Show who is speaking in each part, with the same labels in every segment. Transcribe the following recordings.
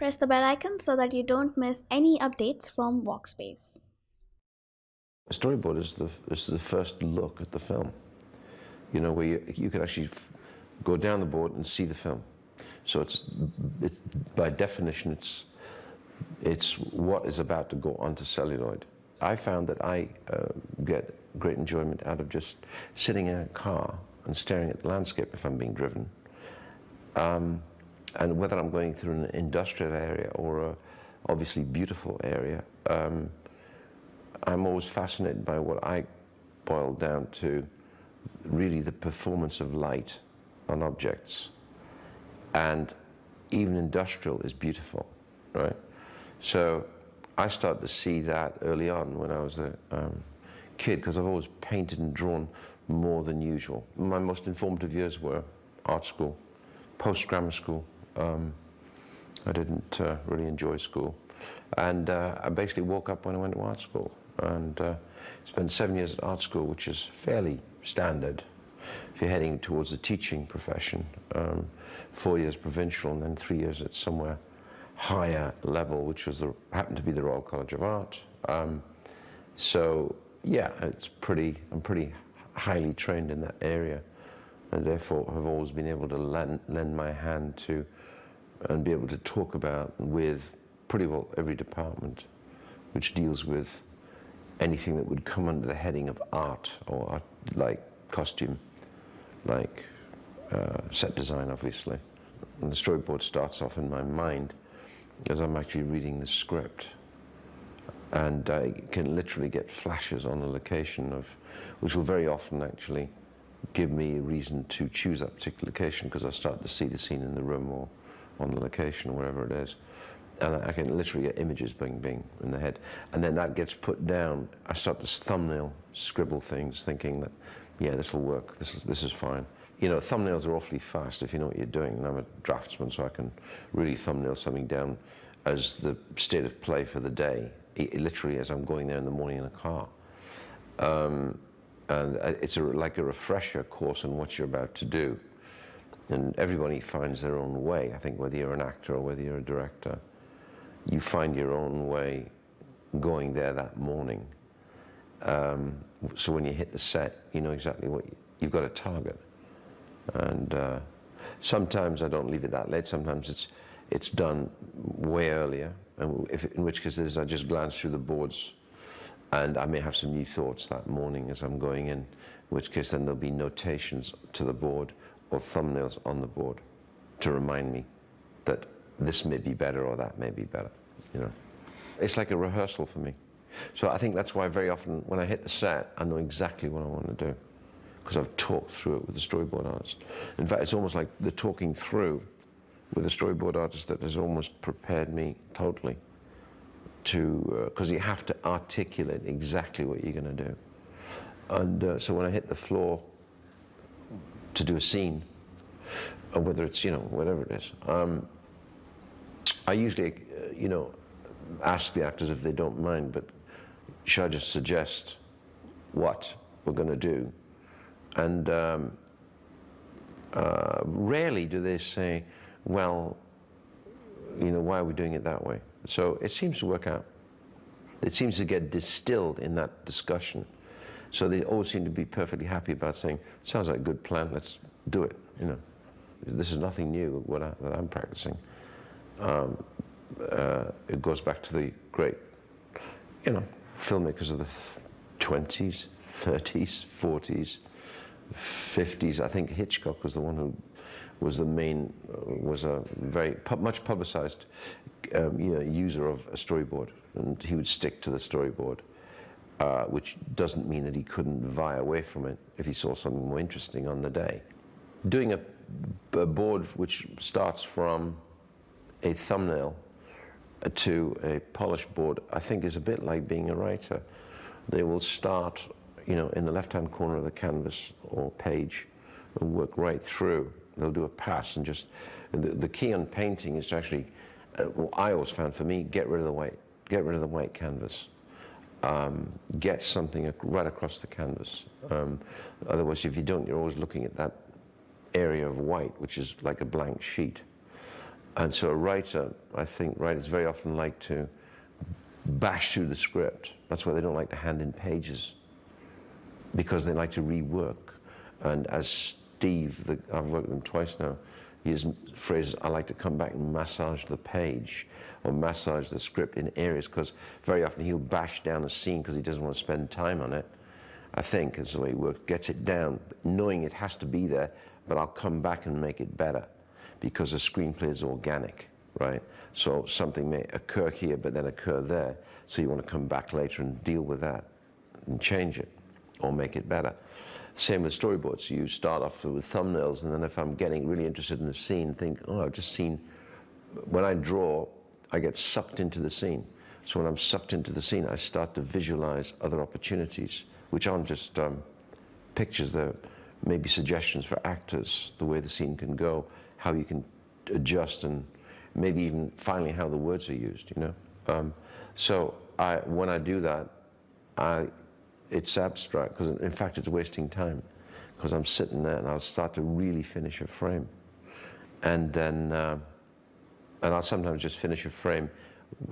Speaker 1: Press the bell icon so that you don't miss any updates from Walkspace.
Speaker 2: A storyboard is the, is the first look at the film. You know, where you, you can actually go down the board and see the film. So it's, it's by definition, it's, it's what is about to go onto celluloid. I found that I uh, get great enjoyment out of just sitting in a car and staring at the landscape if I'm being driven. Um, and whether I'm going through an industrial area or a obviously beautiful area, um, I'm always fascinated by what I boil down to really the performance of light on objects. And even industrial is beautiful, right? So I started to see that early on when I was a um, kid because I've always painted and drawn more than usual. My most informative years were art school, post-grammar school. Um, I didn't uh, really enjoy school. And uh, I basically woke up when I went to art school and uh, spent seven years at art school, which is fairly standard if you're heading towards the teaching profession. Um, four years provincial and then three years at somewhere higher level, which was the, happened to be the Royal College of Art. Um, so yeah, it's pretty, I'm pretty highly trained in that area and therefore have always been able to lend, lend my hand to and be able to talk about with pretty well every department which deals with anything that would come under the heading of art or art, like costume, like uh, set design obviously. And the storyboard starts off in my mind as I'm actually reading the script and I can literally get flashes on a location of, which will very often actually give me a reason to choose that particular location because I start to see the scene in the room or on the location wherever it is. And I can literally get images bing bing in the head. And then that gets put down. I start to thumbnail, scribble things, thinking that, yeah, this will work, this is, this is fine. You know, thumbnails are awfully fast if you know what you're doing. And I'm a draftsman, so I can really thumbnail something down as the state of play for the day literally as I'm going there in the morning in a car. Um, and uh, it's a, like a refresher course on what you're about to do. And everybody finds their own way. I think whether you're an actor or whether you're a director, you find your own way going there that morning. Um, so when you hit the set, you know exactly what you, have got a target. And uh, sometimes I don't leave it that late. Sometimes it's it's done way earlier and if, in which case I just glance through the boards and I may have some new thoughts that morning as I'm going in, in which case then there'll be notations to the board or thumbnails on the board to remind me that this may be better or that may be better, you know. It's like a rehearsal for me. So I think that's why very often when I hit the set, I know exactly what I want to do because I've talked through it with the storyboard artist. In fact, it's almost like the talking through with a storyboard artist that has almost prepared me totally to, because uh, you have to articulate exactly what you're going to do. And uh, so when I hit the floor to do a scene, or whether it's, you know, whatever it is, um, I usually, uh, you know, ask the actors if they don't mind, but should I just suggest what we're going to do? And um, uh, rarely do they say, well, you know, why are we doing it that way? So it seems to work out. It seems to get distilled in that discussion. So they always seem to be perfectly happy about saying, sounds like a good plan, let's do it, you know. This is nothing new what I, that I'm practicing. Um, uh, it goes back to the great, you know, filmmakers of the 20s, 30s, 40s, 50s. I think Hitchcock was the one who was the main, was a very much publicized um, you know, user of a storyboard. And he would stick to the storyboard, uh, which doesn't mean that he couldn't vie away from it if he saw something more interesting on the day. Doing a, a board which starts from a thumbnail to a polished board, I think is a bit like being a writer. They will start, you know, in the left-hand corner of the canvas or page and work right through they'll do a pass and just, the, the key on painting is to actually, uh, well, I always found for me, get rid of the white, get rid of the white canvas. Um, get something right across the canvas. Um, otherwise, if you don't, you're always looking at that area of white, which is like a blank sheet. And so a writer, I think writers very often like to bash through the script. That's why they don't like to hand in pages, because they like to rework. And as Steve, the, I've worked with him twice now, he uses phrases, I like to come back and massage the page or massage the script in areas, because very often he'll bash down a scene because he doesn't want to spend time on it. I think is the way he works, gets it down, knowing it has to be there, but I'll come back and make it better because a screenplay is organic, right? So something may occur here, but then occur there. So you want to come back later and deal with that and change it or make it better. Same with storyboards. You start off with thumbnails, and then if I'm getting really interested in the scene, think, oh, I've just seen. When I draw, I get sucked into the scene. So when I'm sucked into the scene, I start to visualize other opportunities, which aren't just um, pictures. They're maybe suggestions for actors, the way the scene can go, how you can adjust, and maybe even finally how the words are used. You know. Um, so I, when I do that, I, it's abstract because in fact it's wasting time because I'm sitting there and I'll start to really finish a frame, and then uh, and I'll sometimes just finish a frame,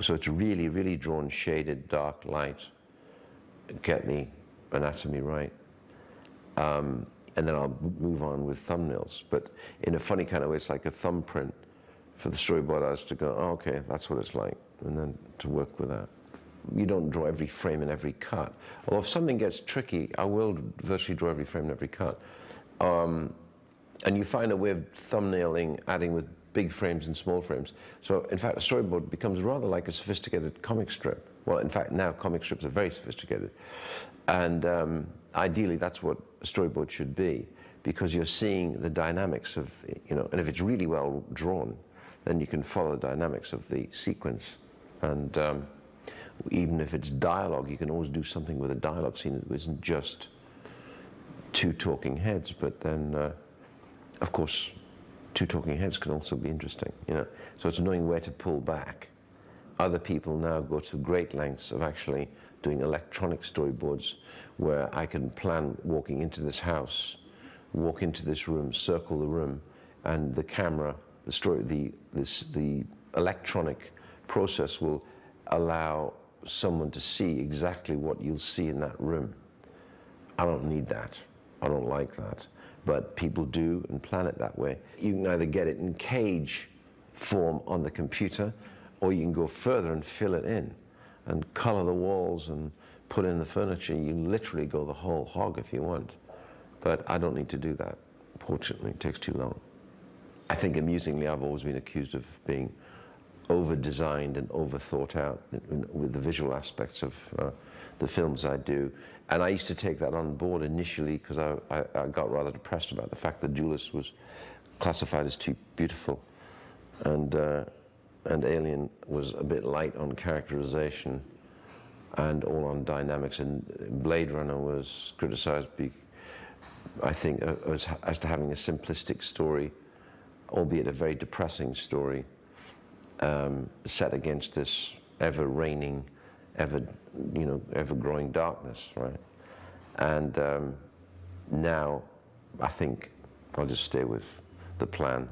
Speaker 2: so it's really really drawn, shaded, dark, light, get the anatomy right. Um, and then I'll move on with thumbnails. But in a funny kind of way, it's like a thumbprint for the storyboard artist to go, oh, okay, that's what it's like, and then to work with that. You don't draw every frame in every cut. Although if something gets tricky, I will virtually draw every frame in every cut. Um, and you find a way of thumbnailing, adding with big frames and small frames. So in fact, a storyboard becomes rather like a sophisticated comic strip. Well, in fact, now comic strips are very sophisticated. And um, ideally, that's what a storyboard should be, because you're seeing the dynamics of, you know, and if it's really well drawn, then you can follow the dynamics of the sequence. And um, even if it's dialogue, you can always do something with a dialogue scene that isn't just two talking heads, but then, uh, of course, two talking heads can also be interesting, you know. So it's knowing where to pull back. Other people now go to great lengths of actually doing electronic storyboards where I can plan walking into this house, walk into this room, circle the room, and the camera, the story, the, this, the electronic process will allow someone to see exactly what you'll see in that room. I don't need that. I don't like that. But people do and plan it that way. You can either get it in cage form on the computer, or you can go further and fill it in and color the walls and put in the furniture. You literally go the whole hog if you want. But I don't need to do that. Fortunately, it takes too long. I think amusingly, I've always been accused of being over-designed and over-thought out with the visual aspects of uh, the films I do. And I used to take that on board initially because I, I, I, got rather depressed about the fact that Duellists was classified as too beautiful. And uh, and Alien was a bit light on characterization and all on dynamics. And Blade Runner was criticized, be, I think, uh, as, as to having a simplistic story, albeit a very depressing story, um, set against this ever reigning, ever, you know, ever growing darkness, right? And um, now, I think I'll just stay with the plan.